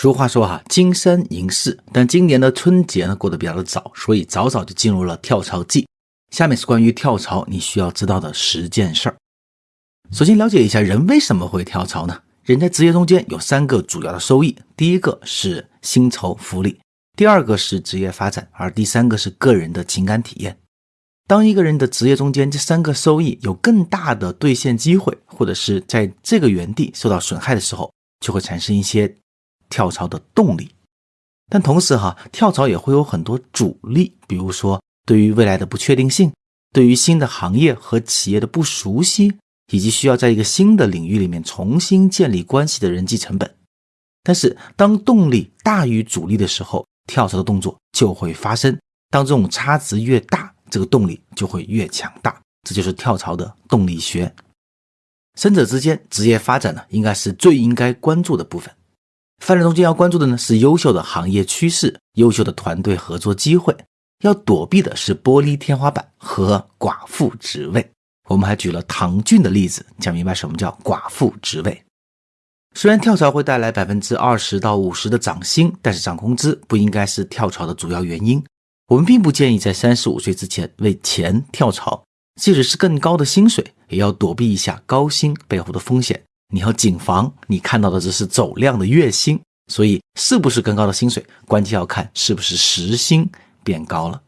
俗话说哈，金山银市，但今年的春节呢过得比较的早，所以早早就进入了跳槽季。下面是关于跳槽你需要知道的十件事儿。首先了解一下人为什么会跳槽呢？人在职业中间有三个主要的收益，第一个是薪酬福利，第二个是职业发展，而第三个是个人的情感体验。当一个人的职业中间这三个收益有更大的兑现机会，或者是在这个原地受到损害的时候，就会产生一些跳槽的动力。但同时哈，跳槽也会有很多阻力，比如说对于未来的不确定性，对于新的行业和企业的不熟悉，以及需要在一个新的领域里面重新建立关系的人际成本。但是当动力大于阻力的时候，跳槽的动作就会发生。当这种差值越大，这个动力就会越强大，这就是跳槽的动力学。三者之间，职业发展呢，应该是最应该关注的部分。发展中间要关注的呢，是优秀的行业趋势、优秀的团队合作机会。要躲避的是玻璃天花板和寡妇职位。我们还举了唐骏的例子，讲明白什么叫寡妇职位。虽然跳槽会带来百分之二十到五十的涨薪，但是涨工资不应该是跳槽的主要原因。我们并不建议在三十五岁之前为钱跳槽，即使是更高的薪水，也要躲避一下高薪背后的风险。你要谨防，你看到的只是走量的月薪，所以是不是更高的薪水，关键要看是不是时薪变高了。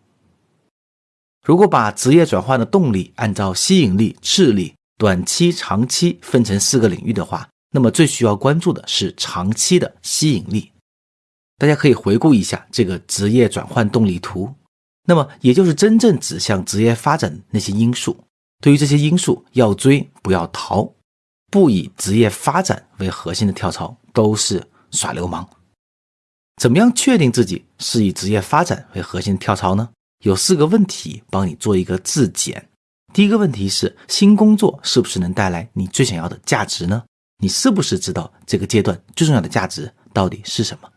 如果把职业转换的动力按照吸引力、智力、短期、长期分成四个领域的话，那么最需要关注的是长期的吸引力。大家可以回顾一下这个职业转换动力图，那么也就是真正指向职业发展的那些因素。对于这些因素，要追不要逃，不以职业发展为核心的跳槽都是耍流氓。怎么样确定自己是以职业发展为核心的跳槽呢？有四个问题帮你做一个自检。第一个问题是：新工作是不是能带来你最想要的价值呢？你是不是知道这个阶段最重要的价值到底是什么？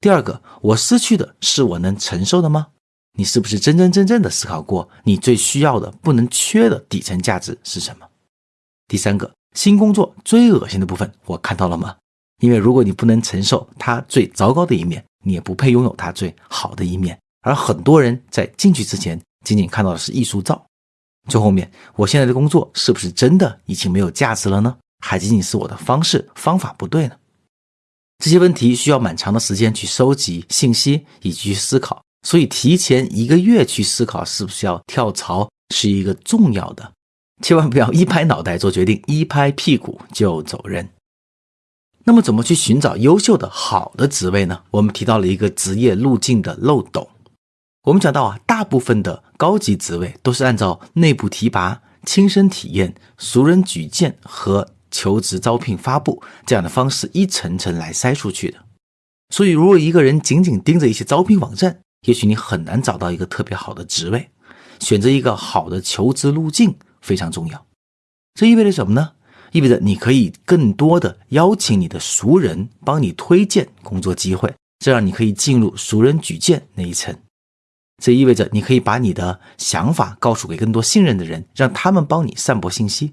第二个，我失去的是我能承受的吗？你是不是真真正正的思考过你最需要的、不能缺的底层价值是什么？第三个，新工作最恶心的部分我看到了吗？因为如果你不能承受它最糟糕的一面，你也不配拥有它最好的一面。而很多人在进去之前，仅仅看到的是艺术照。最后面，我现在的工作是不是真的已经没有价值了呢？还仅仅是我的方式方法不对呢？这些问题需要蛮长的时间去收集信息以及去思考，所以提前一个月去思考是不是要跳槽是一个重要的，千万不要一拍脑袋做决定，一拍屁股就走人。那么怎么去寻找优秀的好的职位呢？我们提到了一个职业路径的漏斗。我们讲到啊，大部分的高级职位都是按照内部提拔、亲身体验、熟人举荐和。求职招聘发布这样的方式一层层来筛出去的，所以如果一个人仅仅盯着一些招聘网站，也许你很难找到一个特别好的职位。选择一个好的求职路径非常重要。这意味着什么呢？意味着你可以更多的邀请你的熟人帮你推荐工作机会，这样你可以进入熟人举荐那一层。这意味着你可以把你的想法告诉给更多信任的人，让他们帮你散播信息。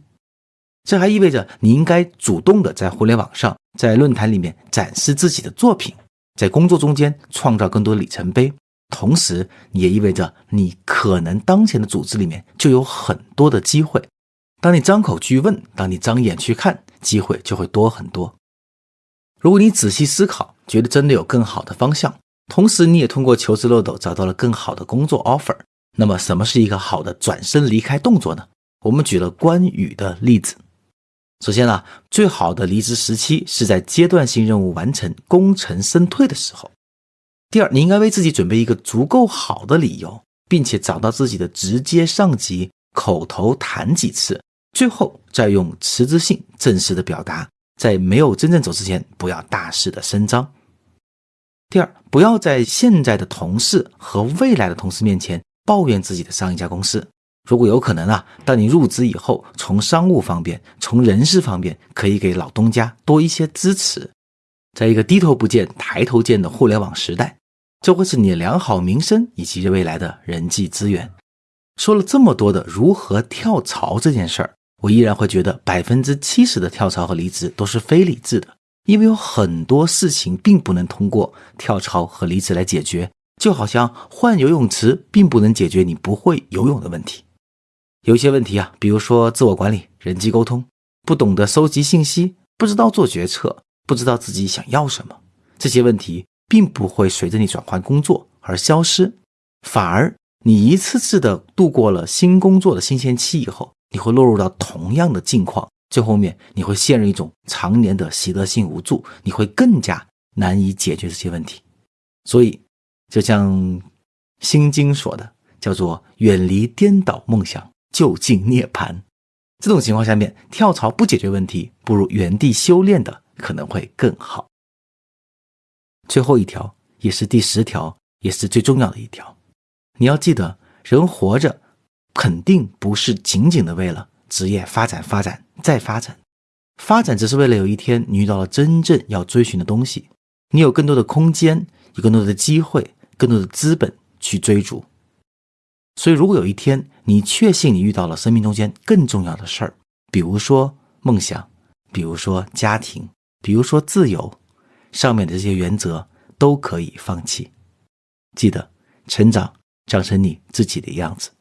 这还意味着你应该主动的在互联网上，在论坛里面展示自己的作品，在工作中间创造更多里程碑。同时，也意味着你可能当前的组织里面就有很多的机会。当你张口去问，当你张眼去看，机会就会多很多。如果你仔细思考，觉得真的有更好的方向，同时你也通过求职漏斗找到了更好的工作 offer，那么什么是一个好的转身离开动作呢？我们举了关羽的例子。首先呢，最好的离职时期是在阶段性任务完成、功成身退的时候。第二，你应该为自己准备一个足够好的理由，并且找到自己的直接上级口头谈几次，最后再用辞职信正式的表达。在没有真正走之前，不要大肆的声张。第二，不要在现在的同事和未来的同事面前抱怨自己的上一家公司。如果有可能啊，当你入职以后，从商务方面、从人事方面，可以给老东家多一些支持。在一个低头不见抬头见的互联网时代，这会是你良好名声以及未来的人际资源。说了这么多的如何跳槽这件事儿，我依然会觉得百分之七十的跳槽和离职都是非理智的，因为有很多事情并不能通过跳槽和离职来解决，就好像换游泳池并不能解决你不会游泳的问题。有些问题啊，比如说自我管理、人际沟通，不懂得收集信息，不知道做决策，不知道自己想要什么，这些问题并不会随着你转换工作而消失，反而你一次次的度过了新工作的新鲜期以后，你会落入到同样的境况。最后面你会陷入一种常年的习得性无助，你会更加难以解决这些问题。所以，就像《心经》说的，叫做“远离颠倒梦想，就近涅槃”。这种情况下面，跳槽不解决问题，不如原地修炼的可能会更好。最后一条，也是第十条，也是最重要的一条，你要记得，人活着肯定不是仅仅的为了职业发展发展。再发展，发展只是为了有一天你遇到了真正要追寻的东西，你有更多的空间，有更多的机会，更多的资本去追逐。所以，如果有一天你确信你遇到了生命中间更重要的事儿，比如说梦想，比如说家庭，比如说自由，上面的这些原则都可以放弃。记得，成长长成你自己的样子。